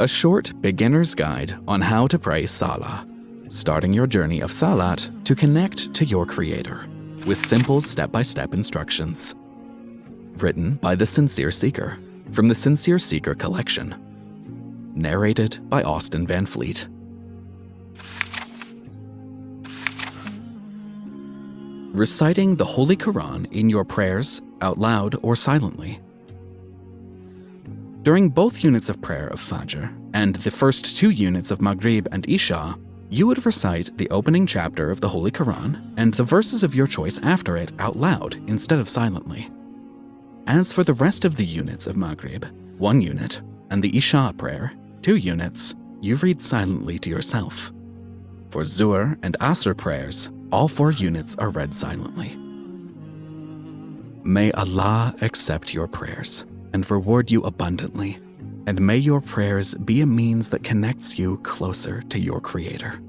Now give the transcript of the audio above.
a short beginner's guide on how to pray Salah, starting your journey of Salat to connect to your Creator with simple step by step instructions. Written by The Sincere Seeker from the Sincere Seeker collection. Narrated by Austin Van Fleet. Reciting the Holy Quran in your prayers, out loud or silently. During both units of prayer of Fajr and the first two units of Maghrib and Isha, you would recite the opening chapter of the Holy Quran and the verses of your choice after it out loud instead of silently. As for the rest of the units of Maghrib, one unit, and the Isha prayer, two units, you read silently to yourself. For Zuhr and Asr prayers, all four units are read silently. May Allah accept your prayers and reward you abundantly, and may your prayers be a means that connects you closer to your Creator.